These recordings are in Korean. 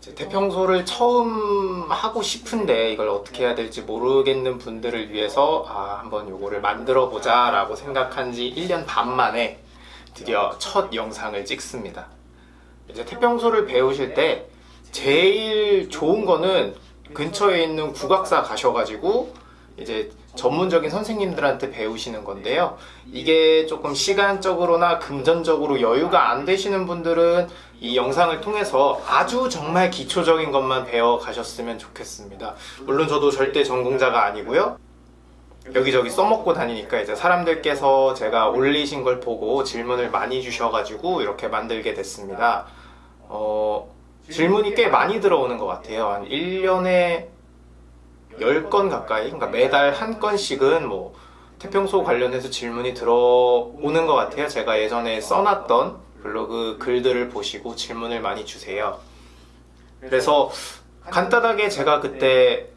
태평소를 처음 하고 싶은데 이걸 어떻게 해야 될지 모르겠는 분들을 위해서 아, 한번 요거를 만들어 보자 라고 생각한 지 1년 반 만에 드디어 첫 영상을 찍습니다. 이제 태평소를 배우실 때 제일 좋은 거는 근처에 있는 국악사 가셔가지고 이제 전문적인 선생님들한테 배우시는 건데요. 이게 조금 시간적으로나 금전적으로 여유가 안 되시는 분들은 이 영상을 통해서 아주 정말 기초적인 것만 배워 가셨으면 좋겠습니다. 물론 저도 절대 전공자가 아니고요. 여기저기 써먹고 다니니까 이제 사람들께서 제가 올리신 걸 보고 질문을 많이 주셔가지고 이렇게 만들게 됐습니다. 어, 질문이 꽤 많이 들어오는 것 같아요. 한 1년에 10건 가까이, 그러니까 매달 한 건씩은 뭐 태평소 관련해서 질문이 들어오는 것 같아요. 제가 예전에 써놨던 블로그 글들을 보시고 질문을 많이 주세요. 그래서 간단하게 제가 그때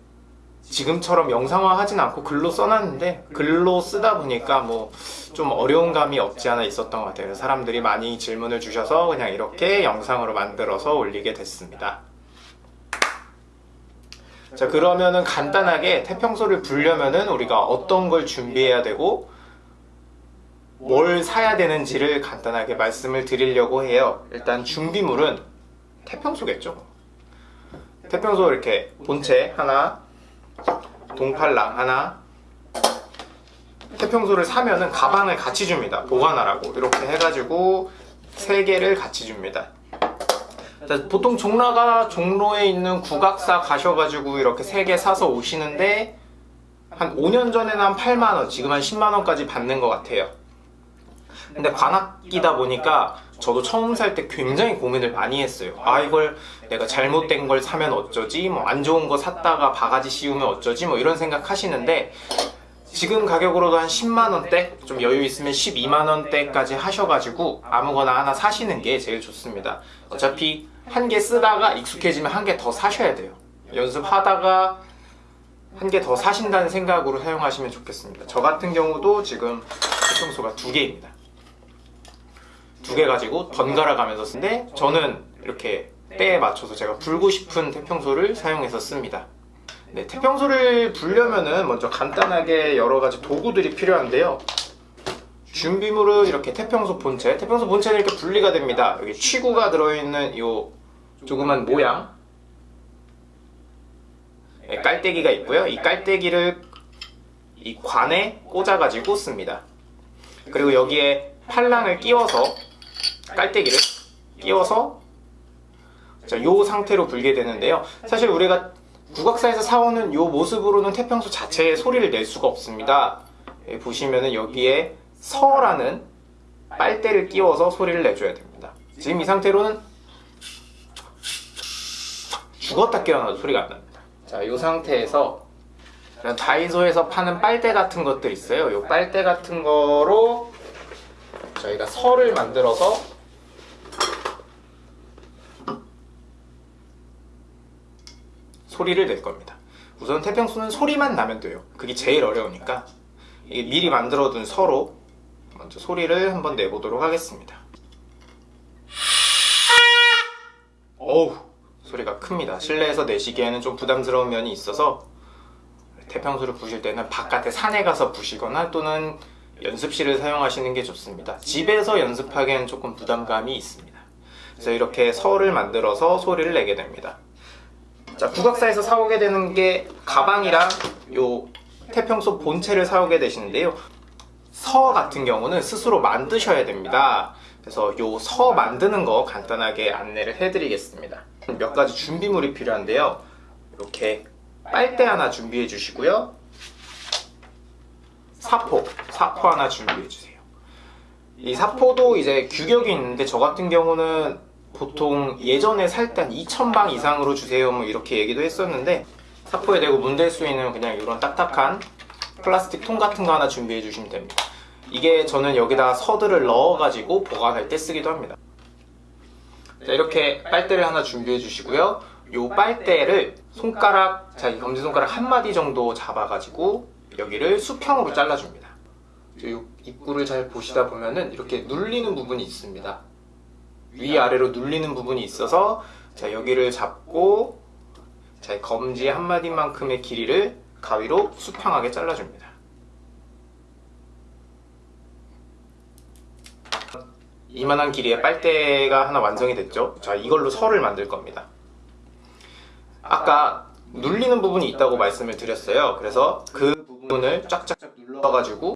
지금처럼 영상화 하진 않고 글로 써놨는데 글로 쓰다 보니까 뭐 좀 어려운 감이 없지 않아 있었던 것 같아요. 사람들이 많이 질문을 주셔서 그냥 이렇게 영상으로 만들어서 올리게 됐습니다. 자 그러면은 간단하게 태평소를 불려면은 우리가 어떤 걸 준비해야 되고 뭘 사야 되는지를 간단하게 말씀을 드리려고 해요. 일단 준비물은 태평소겠죠. 태평소 이렇게 본체 하나, 동팔랑 하나, 태평소를 사면은 가방을 같이 줍니다. 보관하라고 이렇게 해가지고 세 개를 같이 줍니다. 자, 보통 종로가 종로에 있는 국악사 가셔가지고 이렇게 세개 사서 오시는데 한 5년 전에는 한 8만 원, 지금 한 10만 원까지 받는 것 같아요. 근데 관악기다 보니까 저도 처음 살 때 굉장히 고민을 많이 했어요. 아 이걸 내가 잘못된 걸 사면 어쩌지? 뭐 안 좋은 거 샀다가 바가지 씌우면 어쩌지? 뭐 이런 생각 하시는데 지금 가격으로도 한 10만 원대, 좀 여유 있으면 12만 원대까지 하셔가지고 아무거나 하나 사시는 게 제일 좋습니다. 어차피 한 개 쓰다가 익숙해지면 한 개 더 사셔야 돼요. 연습하다가 한 개 더 사신다는 생각으로 사용하시면 좋겠습니다. 저 같은 경우도 지금 태평소가 두 개입니다. 두 개 가지고 번갈아 가면서 쓰는데 저는 이렇게 때에 맞춰서 제가 불고 싶은 태평소를 사용해서 씁니다. 네, 태평소를 불려면은 먼저 간단하게 여러 가지 도구들이 필요한데요. 준비물은 이렇게 태평소 본체, 태평소 본체는 이렇게 분리가 됩니다. 여기 취구가 들어있는 이 조그만 모양, 네, 깔때기가 있고요. 이 깔때기를 이 관에 꽂아가지고 씁니다. 그리고 여기에 팔랑을 끼워서 깔때기를 끼워서 자, 요 상태로 불게 되는데요. 사실 우리가 국악사에서 사오는 요 모습으로는 태평소 자체의 소리를 낼 수가 없습니다. 여기 보시면은 여기에 서라는 빨대를 끼워서 소리를 내줘야 됩니다. 지금 이 상태로는 죽었다 깨어나도 소리가 안 납니다. 자, 이 상태에서 다이소에서 파는 빨대 같은 것들 있어요. 이 빨대 같은 거로 저희가 설을 만들어서 소리를 낼 겁니다. 우선 태평소는 소리만 나면 돼요. 그게 제일 어려우니까 미리 만들어둔 서로 먼저 소리를 한번 내보도록 하겠습니다. 어우 소리가 큽니다. 실내에서 내시기에는 좀 부담스러운 면이 있어서 태평소를 부실 때는 바깥에 산에 가서 부시거나 또는 연습실을 사용하시는 게 좋습니다. 집에서 연습하기에는 조금 부담감이 있습니다. 그래서 이렇게 설을 만들어서 소리를 내게 됩니다. 자, 국악사에서 사오게 되는 게 가방이랑 요 태평소 본체를 사오게 되시는데요. 서 같은 경우는 스스로 만드셔야 됩니다. 그래서 요 서 만드는 거 간단하게 안내를 해드리겠습니다. 몇 가지 준비물이 필요한데요. 이렇게 빨대 하나 준비해 주시고요. 사포, 사포 하나 준비해 주세요. 이 사포도 이제 규격이 있는데 저 같은 경우는 보통 예전에 살때한 2,000방 이상으로 주세요 뭐 이렇게 얘기도 했었는데 사포에 대고 문댈 수 있는 그냥 이런 딱딱한 플라스틱 통 같은 거 하나 준비해 주시면 됩니다. 이게 저는 여기다 서들을 넣어가지고 보관할 때 쓰기도 합니다. 자, 이렇게 빨대를 하나 준비해 주시고요. 이 빨대를 손가락, 자, 검지손가락 한 마디 정도 잡아가지고 여기를 수평으로 잘라줍니다. 이 입구를 잘 보시다 보면은 이렇게 눌리는 부분이 있습니다. 위아래로 눌리는 부분이 있어서 자 여기를 잡고 자 검지 한 마디만큼의 길이를 가위로 수평하게 잘라줍니다. 이만한 길이의 빨대가 하나 완성이 됐죠. 자 이걸로 설을 만들 겁니다. 아까 눌리는 부분이 있다고 말씀을 드렸어요. 그래서 그 부분을 쫙쫙쫙 눌러 가지고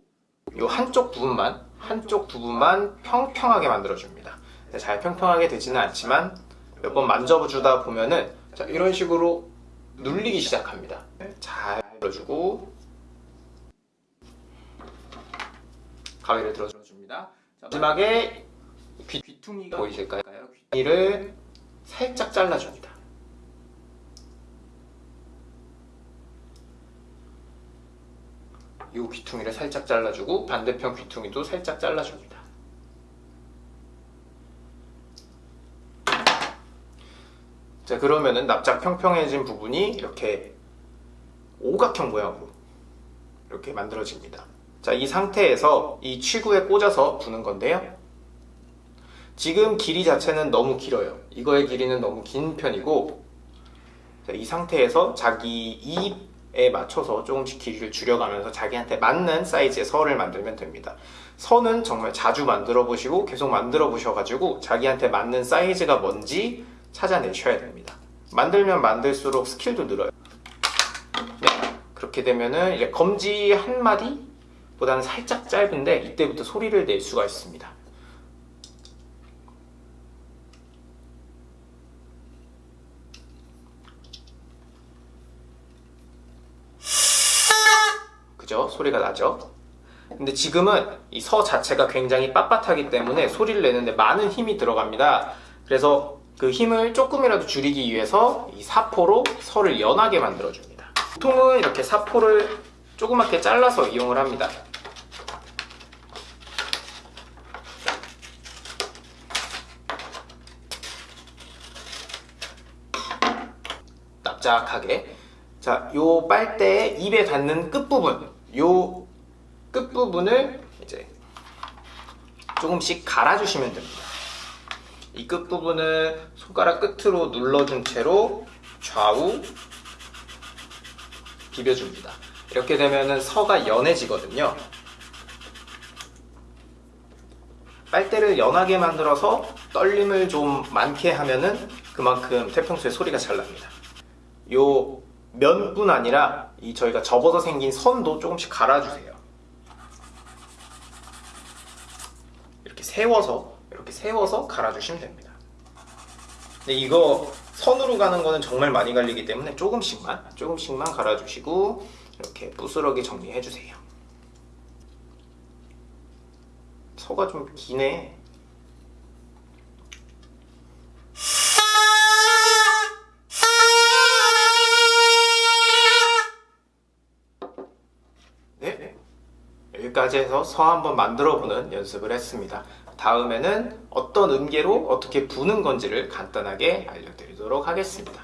이 한쪽 부분만 한쪽 부분만 평평하게 만들어 줍니다. 네, 잘 평평하게 되지는 않지만 몇 번 만져주다 보면은 자, 이런 식으로 눌리기 시작합니다. 네, 잘 눌러주고 가위를 들어줍니다. 자, 마지막에 귀, 귀퉁이가 보이실까요? 귀퉁이를 살짝 잘라줍니다. 이 귀퉁이를 살짝 잘라주고 반대편 귀퉁이도 살짝 잘라줍니다. 자 그러면은 납작 평평해진 부분이 이렇게 오각형 모양으로 이렇게 만들어집니다. 자 이 상태에서 이 취구에 꽂아서 부는 건데요. 지금 길이 자체는 너무 길어요. 이거의 길이는 너무 긴 편이고 자, 이 상태에서 자기 입에 맞춰서 조금씩 길이를 줄여가면서 자기한테 맞는 사이즈의 선을 만들면 됩니다. 선은 정말 자주 만들어 보시고 계속 만들어 보셔가지고 자기한테 맞는 사이즈가 뭔지 찾아내셔야 됩니다. 만들면 만들수록 스킬도 늘어요. 네, 그렇게 되면은 이제 검지 한 마디 보다는 살짝 짧은데 이때부터 소리를 낼 수가 있습니다. 그죠? 소리가 나죠? 근데 지금은 이 서 자체가 굉장히 빳빳하기 때문에 소리를 내는데 많은 힘이 들어갑니다. 그래서 그 힘을 조금이라도 줄이기 위해서 이 사포로 서를 연하게 만들어줍니다. 보통은 이렇게 사포를 조그맣게 잘라서 이용을 합니다. 납작하게 자, 요 빨대의 입에 닿는 끝부분 요 끝부분을 이제 조금씩 갈아주시면 됩니다. 이 끝부분을 손가락 끝으로 눌러준 채로 좌우 비벼줍니다. 이렇게 되면 서가 연해지거든요. 빨대를 연하게 만들어서 떨림을 좀 많게 하면은 그만큼 태평소에 소리가 잘 납니다. 요 면뿐 아니라 이 저희가 접어서 생긴 선도 조금씩 갈아주세요. 이렇게 세워서 이렇게 세워서 갈아주시면 됩니다. 근데 이거 선으로 가는 거는 정말 많이 갈리기 때문에 조금씩만 조금씩만 갈아주시고 이렇게 부스러기 정리해 주세요. 서가 좀 기네. 네. 여기까지 해서 서 한번 만들어 보는 연습을 했습니다. 다음에는 어떤 음계로 어떻게 부는 건지를 간단하게 알려드리도록 하겠습니다.